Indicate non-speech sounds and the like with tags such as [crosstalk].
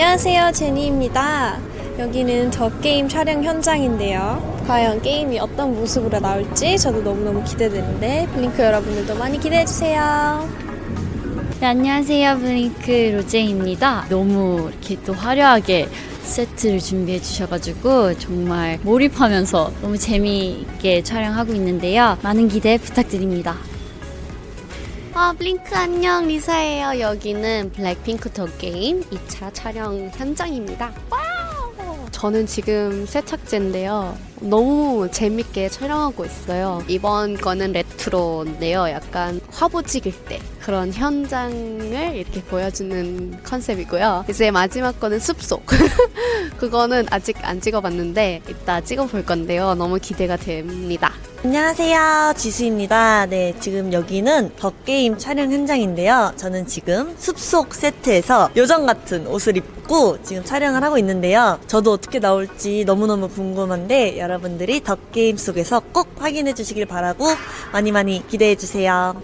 안녕하세요, 제니입니다. 여기는 더 게임 촬영 현장인데요. 과연 게임이 어떤 모습으로 나올지 저도 너무너무 기대되는데 블링크 여러분들도 많이 기대해주세요. 네, 안녕하세요. 블링크 로제입니다. 너무 이렇게 또 화려하게 세트를 준비해 주셔가지고 정말 몰입하면서 너무 재미있게 촬영하고 있는데요. 많은 기대 부탁드립니다. 아, 블링크 안녕, 리사예요. 여기는 블랙핑크 더 게임 2차 촬영 현장입니다. Wow! 저는 지금 세탁제인데요. 너무 재밌게 촬영하고 있어요. 이번 거는 레트로인데요. 약간 화보 찍을 때 그런 현장을 이렇게 보여주는 컨셉이고요. 이제 마지막 거는 숲속. [laughs] 그거는 아직 안 찍어봤는데 이따 찍어볼 건데요. 너무 기대가 됩니다. 안녕하세요. 지수입니다. 네, 지금 여기는 덕게임 촬영 현장인데요. 저는 지금 숲속 세트에서 요정 같은 옷을 입고 지금 촬영을 하고 있는데요. 저도 어떻게 나올지 너무너무 궁금한데 여러분들이 덕게임 속에서 꼭 확인해 주시길 바라고 많이 많이 기대해 주세요.